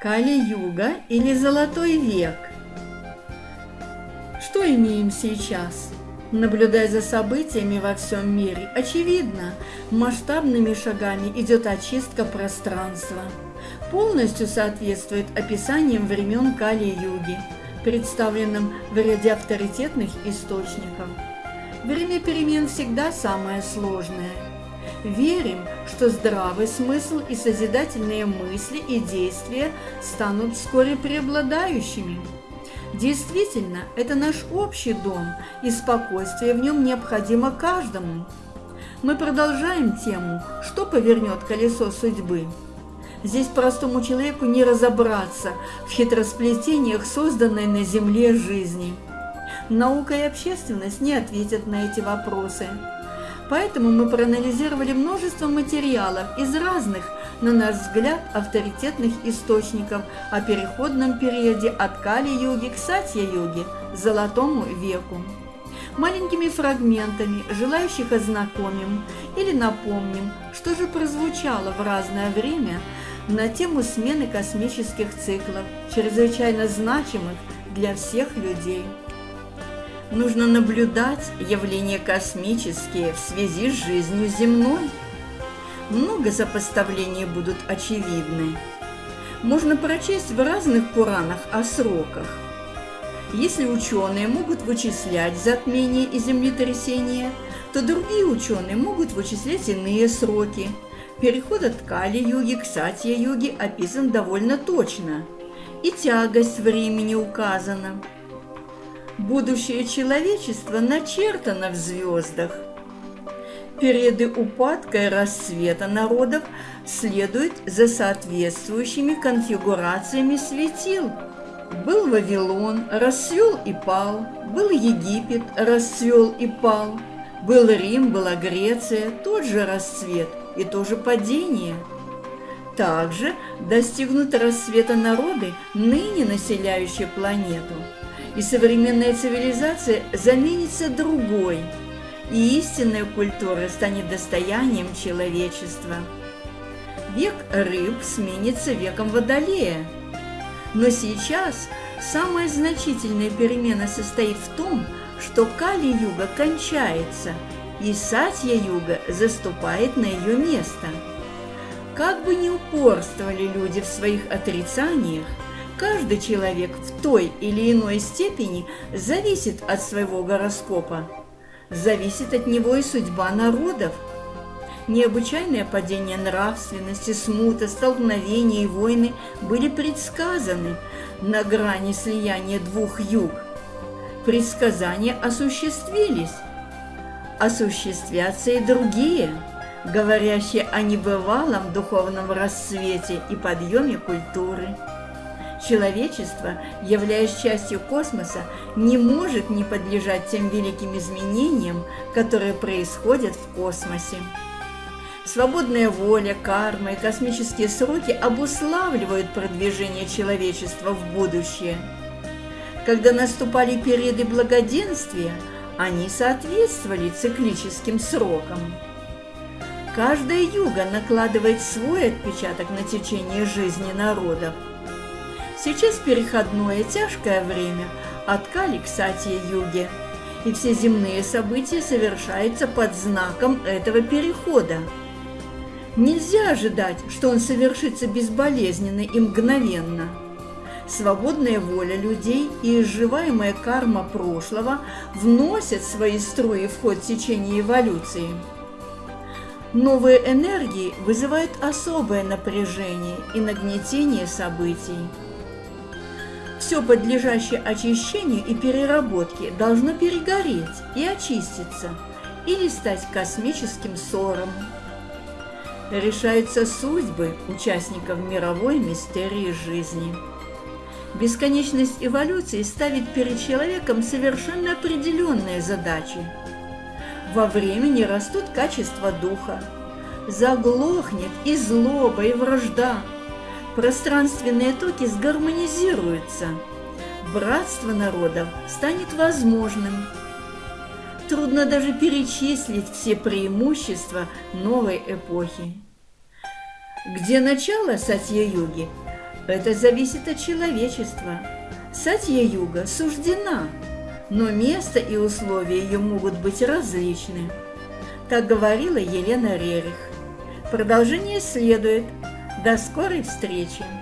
Кали-юга или Золотой век? Что имеем сейчас? Наблюдая за событиями во всем мире, очевидно, масштабными шагами идет очистка пространства. Полностью соответствует описаниям времен Кали-юги, представленным в ряде авторитетных источников. Время перемен всегда самое сложное – Верим, что здравый смысл и созидательные мысли и действия станут вскоре преобладающими. Действительно, это наш общий дом, и спокойствие в нем необходимо каждому. Мы продолжаем тему «Что повернет колесо судьбы?». Здесь простому человеку не разобраться в хитросплетениях созданной на Земле жизни. Наука и общественность не ответят на эти вопросы. Поэтому мы проанализировали множество материалов из разных, на наш взгляд, авторитетных источников о переходном периоде от Кали-юги к Сатья-юге, Золотому веку. Маленькими фрагментами, желающих ознакомим или напомним, что же прозвучало в разное время на тему смены космических циклов, чрезвычайно значимых для всех людей нужно наблюдать явления космические в связи с жизнью земной. Много сопоставлений будут очевидны. Можно прочесть в разных Пуранах о сроках. Если ученые могут вычислять затмения и землетрясения, то другие ученые могут вычислять иные сроки. Переход от Кали-юги к Сатья-юге описан довольно точно, и тягость времени указана – Будущее человечества начертано в звездах. Периоды упадка и расцвета народов следуют за соответствующими конфигурациями светил. Был Вавилон, расцвел и пал, был Египет, расцвел и пал, был Рим, была Греция, тот же расцвет и то же падение. Также достигнут расцвета народы, ныне населяющие планету – и современная цивилизация заменится другой, и истинная культура станет достоянием человечества. Век рыб сменится веком водолея. Но сейчас самая значительная перемена состоит в том, что Кали-юга кончается, и Сатья-юга заступает на ее место. Как бы ни упорствовали люди в своих отрицаниях, Каждый человек в той или иной степени зависит от своего гороскопа. Зависит от него и судьба народов. Необычайное падение нравственности, смута, столкновения и войны были предсказаны на грани слияния двух юг. Предсказания осуществились. Осуществятся и другие, говорящие о небывалом духовном расцвете и подъеме культуры. Человечество, являясь частью космоса, не может не подлежать тем великим изменениям, которые происходят в космосе. Свободная воля, карма и космические сроки обуславливают продвижение человечества в будущее. Когда наступали периоды благоденствия, они соответствовали циклическим срокам. Каждая юга накладывает свой отпечаток на течение жизни народов – Сейчас переходное тяжкое время от Кали к Сатье-юге, и все земные события совершаются под знаком этого перехода. Нельзя ожидать, что он совершится безболезненно и мгновенно. Свободная воля людей и изживаемая карма прошлого вносят свои струи в ход течения эволюции. Новые энергии вызывают особое напряжение и нагнетение событий. Все подлежащее очищению и переработке должно перегореть и очиститься или стать космическим ссором. Решаются судьбы участников мировой мистерии жизни. Бесконечность эволюции ставит перед человеком совершенно определенные задачи. Во времени растут качества духа, заглохнет и злоба, и вражда – пространственные токи сгармонизируются, братство народов станет возможным. Трудно даже перечислить все преимущества новой эпохи. Где начало Сатья-юги? Это зависит от человечества. Сатья-юга суждена, но место и условия ее могут быть различны. Так говорила Елена Рерих. Продолжение следует. До скорой встречи!